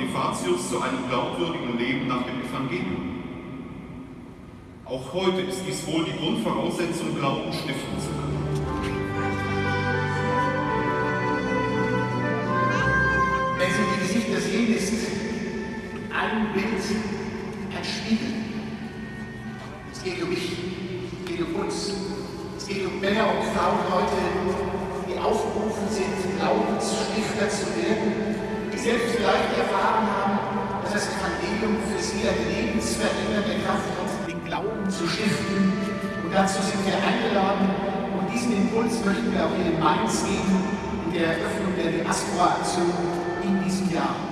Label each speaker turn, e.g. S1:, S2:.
S1: Bonifatius zu einem glaubwürdigen Leben nach dem Evangelium. Auch heute ist dies wohl die Grundvoraussetzung, Glauben stiften zu können.
S2: Wenn Sie die Gesichter sehen, ist ein Bild ein Spiegel. Es geht um mich, es geht um uns, es geht um Männer und Frauen heute, die aufgerufen sind, Glaubensstifter zu werden, Evangelium für sie eine lebensverändernde Kraft hat, den Glauben zu stiften. Und dazu sind wir eingeladen und diesen Impuls möchten wir auch hier in Mainz geben, in der Eröffnung der Diaspora-Aktion in diesem Jahr.